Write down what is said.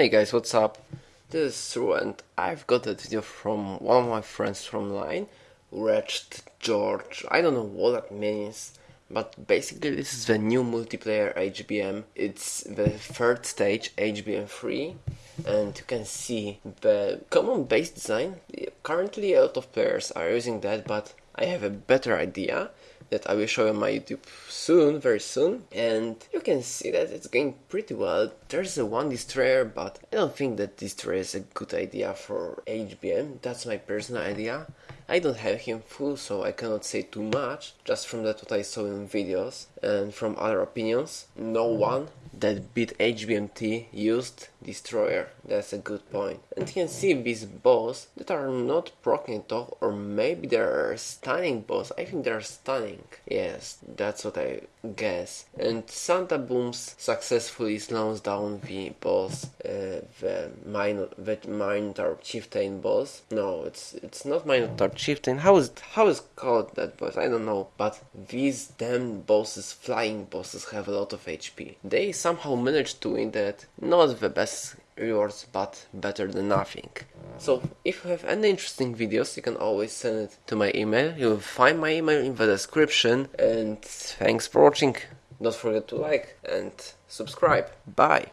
Hey guys, what's up? This is True and I've got a video from one of my friends from line, Wretched George. I don't know what that means, but basically this is the new multiplayer HBM. It's the third stage, HBM 3, and you can see the common base design. Currently a lot of players are using that, but I have a better idea that I will show on my YouTube soon, very soon. And you can see that it's going pretty well. There's a one destroyer, but I don't think that destroyer is a good idea for HBM. That's my personal idea. I don't have him full, so I cannot say too much, just from that what I saw in videos and from other opinions. No mm-hmm. one that beat HBMT used Destroyer. That's a good point. And you can see these boss that are not proccing off or maybe they're stunning boss. I think they're stunning. Yes, that's what I guess. And Santa Booms successfully slows down the boss, uh, the, minor, the Minotaur Chieftain boss. No, it's it's not Minotaur Chieftain. How is how is called that boss? I don't know. But these damn bosses, flying bosses, have a lot of HP. They somehow managed to win that. Not the best rewards, but better than nothing. So, if you have any interesting videos, you can always send it to my email. You'll find my email in the description. And thanks for watching. Don't forget to like and subscribe. Bye.